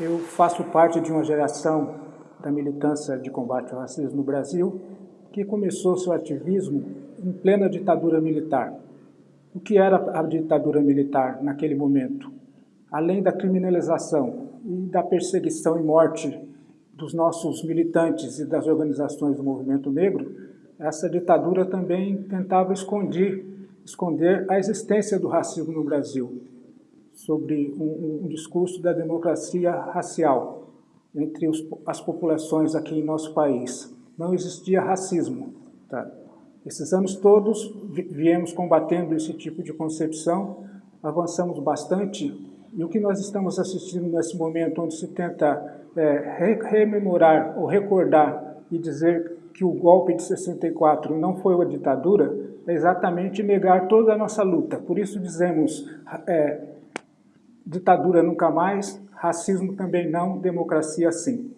Eu faço parte de uma geração da militância de combate ao racismo no Brasil que começou seu ativismo em plena ditadura militar. O que era a ditadura militar naquele momento? Além da criminalização e da perseguição e morte dos nossos militantes e das organizações do movimento negro, essa ditadura também tentava esconder, esconder a existência do racismo no Brasil sobre um, um discurso da democracia racial entre os, as populações aqui em nosso país. Não existia racismo. Tá? Esses anos todos viemos combatendo esse tipo de concepção, avançamos bastante, e o que nós estamos assistindo nesse momento, onde se tenta é, rememorar ou recordar e dizer que o golpe de 64 não foi uma ditadura, é exatamente negar toda a nossa luta. Por isso dizemos é, ditadura nunca mais, racismo também não, democracia sim.